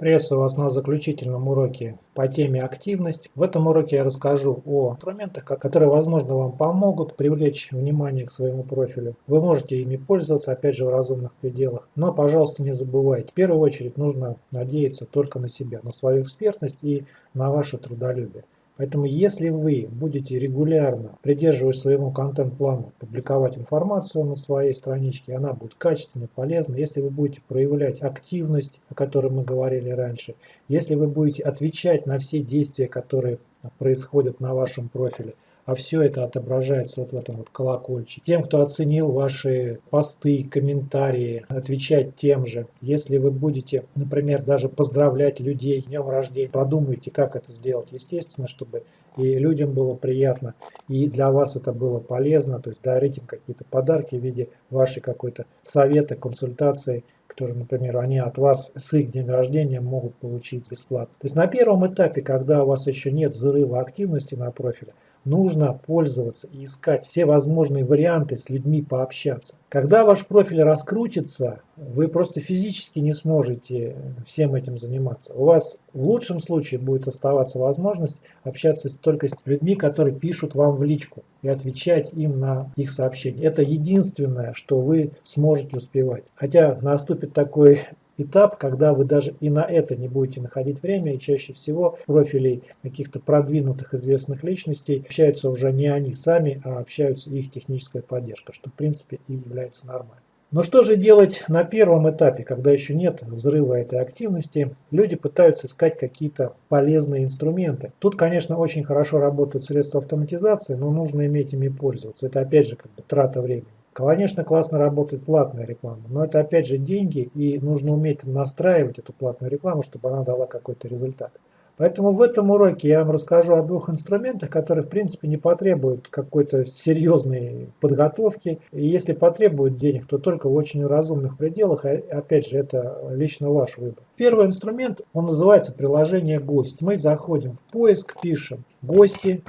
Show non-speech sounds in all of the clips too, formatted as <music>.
Приветствую вас на заключительном уроке по теме активность. В этом уроке я расскажу о инструментах, которые, возможно, вам помогут привлечь внимание к своему профилю. Вы можете ими пользоваться, опять же, в разумных пределах. Но, пожалуйста, не забывайте, в первую очередь нужно надеяться только на себя, на свою экспертность и на ваше трудолюбие. Поэтому если вы будете регулярно, придерживаясь своему контент-плану, публиковать информацию на своей страничке, она будет качественной, полезной. Если вы будете проявлять активность, о которой мы говорили раньше, если вы будете отвечать на все действия, которые происходят на вашем профиле, а все это отображается вот в этом вот колокольчике. Тем, кто оценил ваши посты, комментарии, отвечать тем же. Если вы будете, например, даже поздравлять людей днем рождения, продумайте, как это сделать, естественно, чтобы и людям было приятно, и для вас это было полезно, то есть дарить им какие-то подарки в виде вашей какой-то совета, консультации, которые, например, они от вас с их днем рождения могут получить бесплатно. То есть на первом этапе, когда у вас еще нет взрыва активности на профиле, нужно пользоваться и искать все возможные варианты с людьми пообщаться. Когда ваш профиль раскрутится, вы просто физически не сможете всем этим заниматься. У вас в лучшем случае будет оставаться возможность общаться только с людьми, которые пишут вам в личку и отвечать им на их сообщения. Это единственное, что вы сможете успевать. Хотя наступит такой этап, когда вы даже и на это не будете находить время, и чаще всего профилей каких-то продвинутых известных личностей общаются уже не они сами, а общаются их техническая поддержка, что в принципе и является нормальным. Но что же делать на первом этапе, когда еще нет взрыва этой активности? Люди пытаются искать какие-то полезные инструменты. Тут, конечно, очень хорошо работают средства автоматизации, но нужно иметь ими пользоваться. Это опять же как бы трата времени. Конечно, классно работает платная реклама, но это опять же деньги, и нужно уметь настраивать эту платную рекламу, чтобы она дала какой-то результат. Поэтому в этом уроке я вам расскажу о двух инструментах, которые в принципе не потребуют какой-то серьезной подготовки. И если потребуют денег, то только в очень разумных пределах. А опять же, это лично ваш выбор. Первый инструмент, он называется приложение «Гость». Мы заходим в поиск, пишем «Гости»,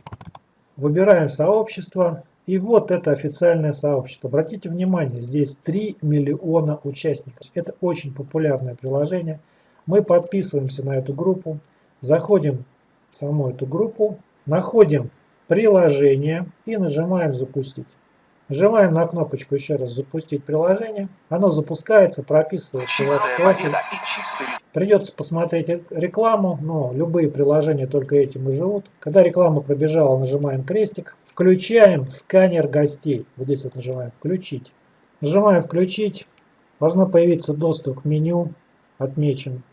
выбираем сообщество, и вот это официальное сообщество. Обратите внимание, здесь 3 миллиона участников. Это очень популярное приложение. Мы подписываемся на эту группу, заходим в саму эту группу, находим приложение и нажимаем «Запустить». Нажимаем на кнопочку еще раз «Запустить приложение». Оно запускается, прописывается профиль. Придется посмотреть рекламу, но любые приложения только этим и живут. Когда реклама пробежала, нажимаем крестик. Включаем сканер гостей. Вот здесь вот нажимаем «Включить». Нажимаем «Включить». Должно появиться доступ к меню. Отмечен.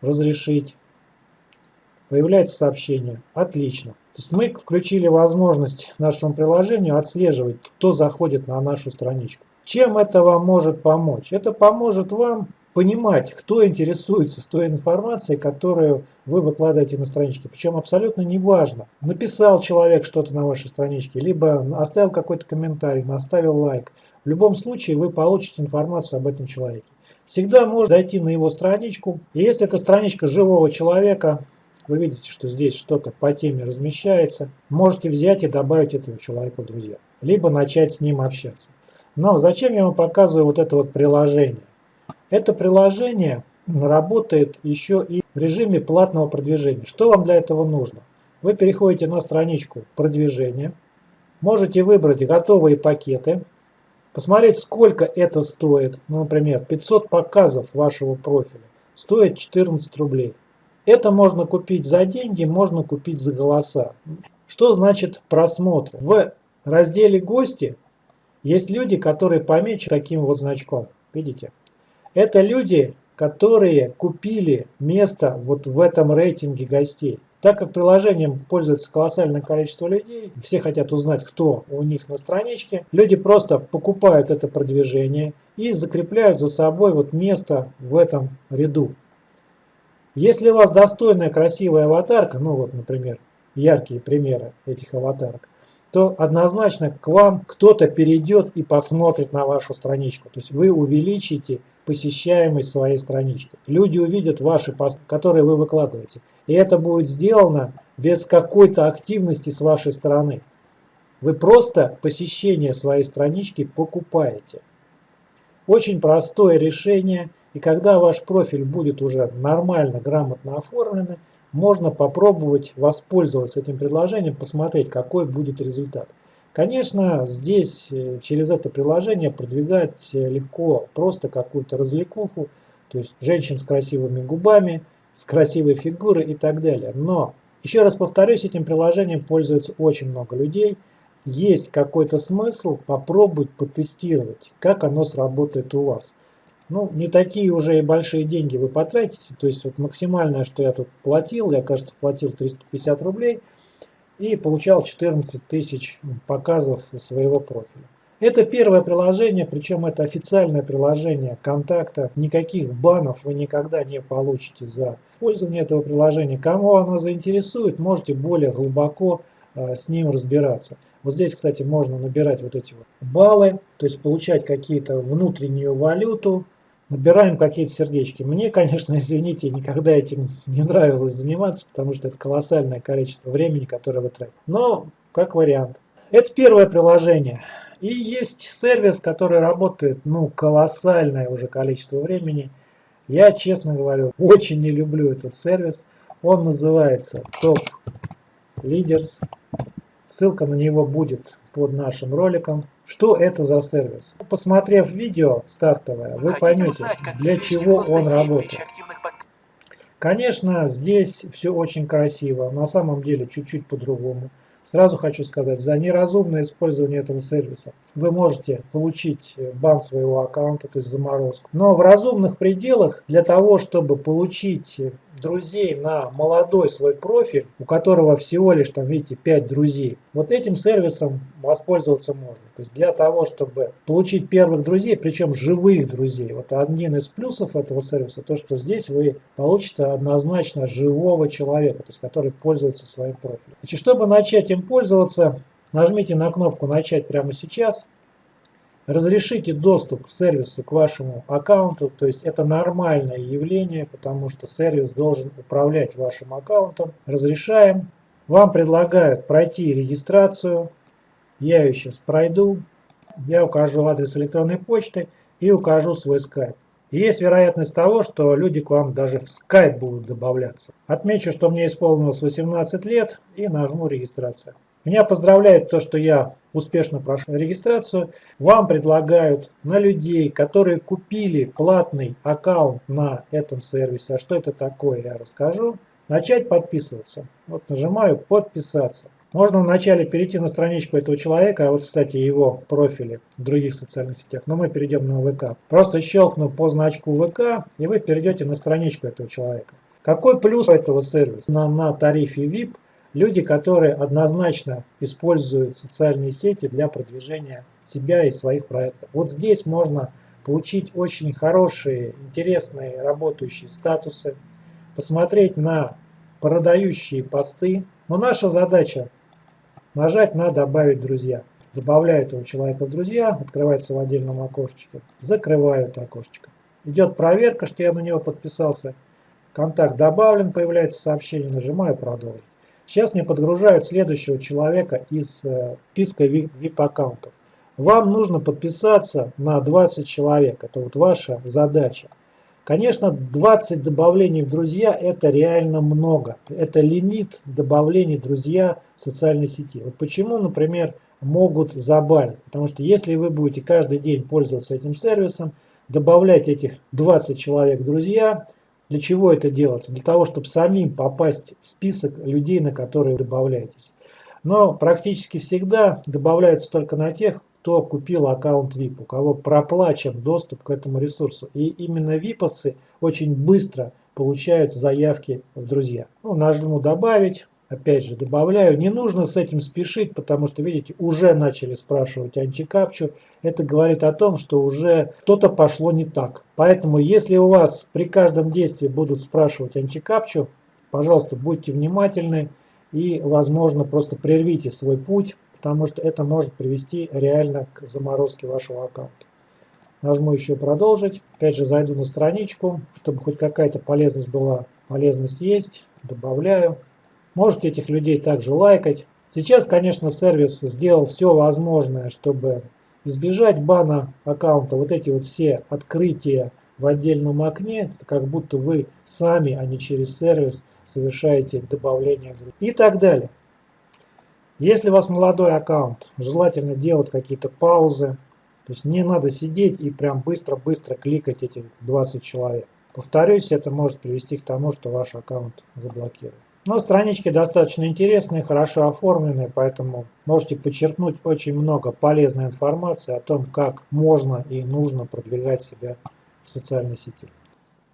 «Разрешить». Появляется сообщение. Отлично. То есть мы включили возможность нашему приложению отслеживать, кто заходит на нашу страничку. Чем это вам может помочь? Это поможет вам понимать, кто интересуется с той информацией, которую вы выкладываете на страничке. Причем абсолютно неважно, написал человек что-то на вашей страничке, либо оставил какой-то комментарий, оставил лайк. В любом случае вы получите информацию об этом человеке. Всегда можно зайти на его страничку. И если это страничка живого человека, вы видите, что здесь что-то по теме размещается, можете взять и добавить этого человека в друзья. Либо начать с ним общаться. Но зачем я вам показываю вот это вот приложение? Это приложение работает еще и в режиме платного продвижения. Что вам для этого нужно? Вы переходите на страничку продвижения, можете выбрать готовые пакеты, посмотреть сколько это стоит. Ну, например, 500 показов вашего профиля стоит 14 рублей. Это можно купить за деньги, можно купить за голоса. Что значит просмотр? В разделе «Гости» есть люди, которые помечены таким вот значком. Видите? Это люди, которые купили место вот в этом рейтинге гостей. Так как приложением пользуется колоссальное количество людей, все хотят узнать, кто у них на страничке, люди просто покупают это продвижение и закрепляют за собой вот место в этом ряду. Если у вас достойная красивая аватарка, ну вот, например, яркие примеры этих аватарок, то однозначно к вам кто-то перейдет и посмотрит на вашу страничку. То есть вы увеличите посещаемость своей странички. Люди увидят ваши посты, которые вы выкладываете. И это будет сделано без какой-то активности с вашей стороны. Вы просто посещение своей странички покупаете. Очень простое решение. И когда ваш профиль будет уже нормально, грамотно оформленный, можно попробовать воспользоваться этим предложением, посмотреть, какой будет результат. Конечно, здесь э, через это приложение продвигать э, легко просто какую-то развлекуху, то есть женщин с красивыми губами, с красивой фигурой и так далее. Но, еще раз повторюсь, этим приложением пользуется очень много людей. Есть какой-то смысл попробовать потестировать, как оно сработает у вас. Ну, не такие уже и большие деньги вы потратите. То есть вот максимальное, что я тут платил, я, кажется, платил 350 рублей и получал 14 тысяч показов своего профиля. Это первое приложение, причем это официальное приложение контакта. Никаких банов вы никогда не получите за пользование этого приложения. Кому оно заинтересует, можете более глубоко э, с ним разбираться. Вот здесь, кстати, можно набирать вот эти вот баллы, то есть получать какие-то внутреннюю валюту, набираем какие-то сердечки. Мне, конечно, <laughs> извините, никогда этим не нравилось заниматься, потому что это колоссальное количество времени, которое вы тратите. Но, как вариант. Это первое приложение. И есть сервис, который работает, ну, колоссальное уже количество времени. Я, честно говорю, очень не люблю этот сервис. Он называется Top Leaders. Ссылка на него будет под нашим роликом. Что это за сервис? Посмотрев видео стартовое, вы Хотите поймете, узнать, для чего он работает. Конечно, здесь все очень красиво, на самом деле чуть-чуть по-другому. Сразу хочу сказать, за неразумное использование этого сервиса вы можете получить бан своего аккаунта, то есть заморозку. Но в разумных пределах для того, чтобы получить друзей на молодой свой профиль, у которого всего лишь там, видите, 5 друзей, вот этим сервисом воспользоваться можно. То есть для того, чтобы получить первых друзей, причем живых друзей, вот один из плюсов этого сервиса, то, что здесь вы получите однозначно живого человека, то есть который пользуется своим профилем. Значит, чтобы начать им пользоваться, нажмите на кнопку «Начать прямо сейчас». Разрешите доступ к сервису, к вашему аккаунту, то есть это нормальное явление, потому что сервис должен управлять вашим аккаунтом. Разрешаем. Вам предлагают пройти регистрацию. Я ее сейчас пройду. Я укажу адрес электронной почты и укажу свой скайп. есть вероятность того, что люди к вам даже в скайп будут добавляться. Отмечу, что мне исполнилось 18 лет и нажму регистрация. Меня поздравляет то, что я успешно прошел регистрацию. Вам предлагают на людей, которые купили платный аккаунт на этом сервисе, а что это такое, я расскажу, начать подписываться. Вот нажимаю «Подписаться». Можно вначале перейти на страничку этого человека, а вот, кстати, его профили в других социальных сетях, но мы перейдем на ВК. Просто щелкну по значку ВК, и вы перейдете на страничку этого человека. Какой плюс этого сервиса на, на тарифе VIP – Люди, которые однозначно используют социальные сети для продвижения себя и своих проектов. Вот здесь можно получить очень хорошие, интересные работающие статусы, посмотреть на продающие посты. Но наша задача нажать на «Добавить друзья». Добавляю этого человека в друзья, открывается в отдельном окошечке, закрываю это окошечко. Идет проверка, что я на него подписался. Контакт добавлен, появляется сообщение, нажимаю «Продолжить». Сейчас мне подгружают следующего человека из э, списка VIP-аккаунтов. Вам нужно подписаться на 20 человек. Это вот ваша задача. Конечно, 20 добавлений в друзья это реально много. Это лимит добавлений друзья в социальной сети. Вот почему, например, могут забанить. Потому что если вы будете каждый день пользоваться этим сервисом, добавлять этих 20 человек в друзья – для чего это делается? Для того, чтобы самим попасть в список людей, на которые добавляетесь. Но практически всегда добавляются только на тех, кто купил аккаунт VIP, у кого проплачен доступ к этому ресурсу. И именно виповцы очень быстро получают заявки в друзья. Ну, нажму «Добавить». Опять же, добавляю. Не нужно с этим спешить, потому что, видите, уже начали спрашивать антикапчу. Это говорит о том, что уже что-то пошло не так. Поэтому, если у вас при каждом действии будут спрашивать антикапчу, пожалуйста, будьте внимательны и, возможно, просто прервите свой путь, потому что это может привести реально к заморозке вашего аккаунта. Нажму еще «Продолжить». Опять же, зайду на страничку, чтобы хоть какая-то полезность была. Полезность есть. Добавляю. Можете этих людей также лайкать. Сейчас, конечно, сервис сделал все возможное, чтобы избежать бана аккаунта. Вот эти вот все открытия в отдельном окне, как будто вы сами, а не через сервис совершаете добавление и так далее. Если у вас молодой аккаунт, желательно делать какие-то паузы, то есть не надо сидеть и прям быстро-быстро кликать эти 20 человек. Повторюсь, это может привести к тому, что ваш аккаунт заблокируют. Но странички достаточно интересные, хорошо оформленные, поэтому можете подчеркнуть очень много полезной информации о том, как можно и нужно продвигать себя в социальной сети.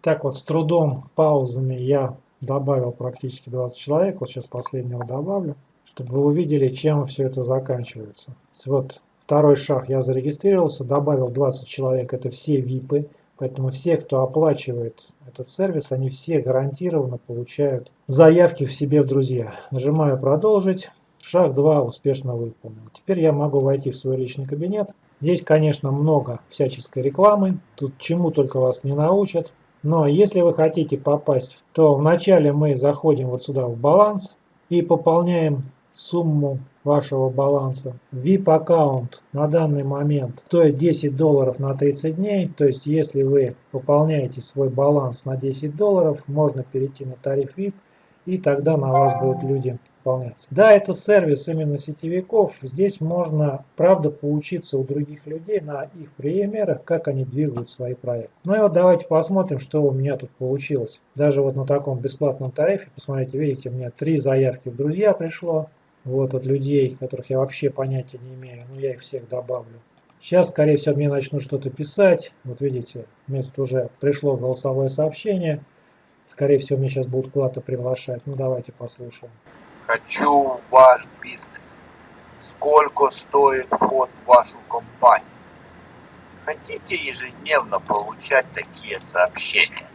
Так вот, с трудом, паузами я добавил практически 20 человек, вот сейчас последнего добавлю, чтобы вы увидели, чем все это заканчивается. Вот второй шаг, я зарегистрировался, добавил 20 человек, это все ВИПы, Поэтому все, кто оплачивает этот сервис, они все гарантированно получают заявки в себе в друзья. Нажимаю «Продолжить». Шаг 2 успешно выполнен. Теперь я могу войти в свой личный кабинет. Здесь, конечно, много всяческой рекламы. Тут чему только вас не научат. Но если вы хотите попасть, то вначале мы заходим вот сюда в баланс и пополняем сумму вашего баланса. VIP аккаунт на данный момент стоит 10 долларов на 30 дней. То есть если вы пополняете свой баланс на 10 долларов, можно перейти на тариф VIP и тогда на вас будут люди пополняться. Да, это сервис именно сетевиков. Здесь можно, правда, поучиться у других людей на их примерах, как они двигают свои проекты. Ну и вот давайте посмотрим, что у меня тут получилось. Даже вот на таком бесплатном тарифе, посмотрите, видите, у меня три заявки в друзья пришло вот от людей, которых я вообще понятия не имею, но я их всех добавлю. Сейчас, скорее всего, мне начнут что-то писать. Вот видите, мне тут уже пришло голосовое сообщение. Скорее всего, мне сейчас будут куда-то приглашать. Ну, давайте послушаем. Хочу ваш бизнес. Сколько стоит вход в вашу компанию? Хотите ежедневно получать такие сообщения?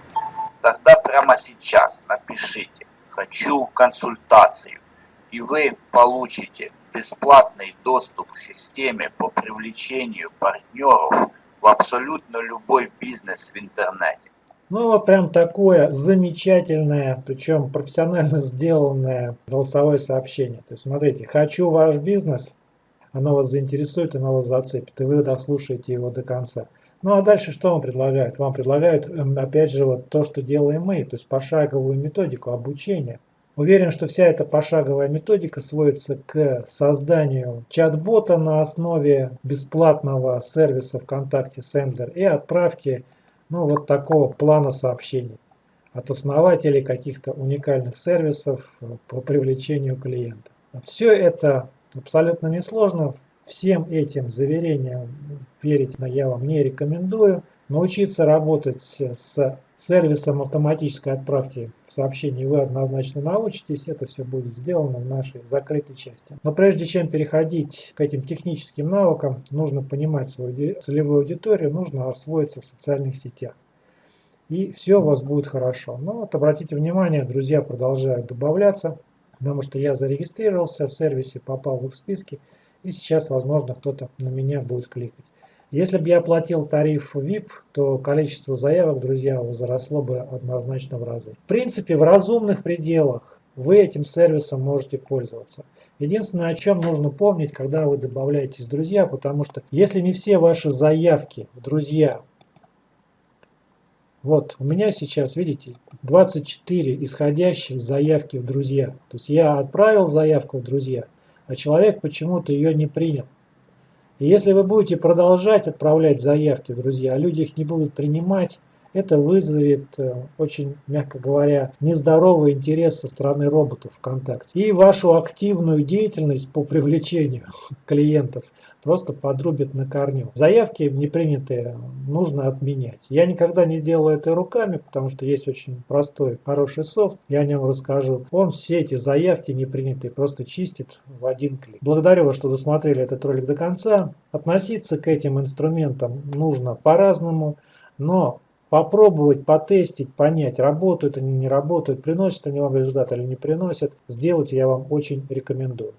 Тогда прямо сейчас напишите «Хочу консультацию» и вы получите бесплатный доступ к системе по привлечению партнеров в абсолютно любой бизнес в интернете. Ну вот прям такое замечательное, причем профессионально сделанное голосовое сообщение. То есть смотрите, хочу ваш бизнес, оно вас заинтересует, оно вас зацепит, и вы дослушаете его до конца. Ну а дальше что вам предлагают? Вам предлагают, эм, опять же, вот то, что делаем мы, то есть пошаговую методику обучения. Уверен, что вся эта пошаговая методика сводится к созданию чат-бота на основе бесплатного сервиса ВКонтакте Sendler и отправки ну, вот такого плана сообщений от основателей каких-то уникальных сервисов по привлечению клиентов. Все это абсолютно несложно. Всем этим заверениям верить я вам не рекомендую. Научиться работать с сервисом автоматической отправки сообщений вы однозначно научитесь. Это все будет сделано в нашей закрытой части. Но прежде чем переходить к этим техническим навыкам, нужно понимать свою целевую аудиторию, нужно освоиться в социальных сетях. И все у вас будет хорошо. Но вот обратите внимание, друзья продолжают добавляться, потому что я зарегистрировался в сервисе, попал в их списки, и сейчас, возможно, кто-то на меня будет кликать. Если бы я оплатил тариф VIP, то количество заявок, друзья, возросло бы однозначно в разы. В принципе, в разумных пределах вы этим сервисом можете пользоваться. Единственное, о чем нужно помнить, когда вы добавляетесь в друзья, потому что если не все ваши заявки в друзья, вот у меня сейчас, видите, 24 исходящих заявки в друзья. То есть я отправил заявку в друзья, а человек почему-то ее не принял. И если вы будете продолжать отправлять заявки, друзья, а люди их не будут принимать, это вызовет э, очень, мягко говоря, нездоровый интерес со стороны роботов ВКонтакте. И вашу активную деятельность по привлечению <laughs> клиентов просто подрубит на корню. Заявки не принятые нужно отменять. Я никогда не делаю это руками, потому что есть очень простой, хороший софт, я о нем расскажу. Он все эти заявки не принятые просто чистит в один клик. Благодарю вас, что досмотрели этот ролик до конца. Относиться к этим инструментам нужно по-разному, но попробовать, потестить, понять, работают они, не работают, приносят они вам результат или не приносят, сделать я вам очень рекомендую.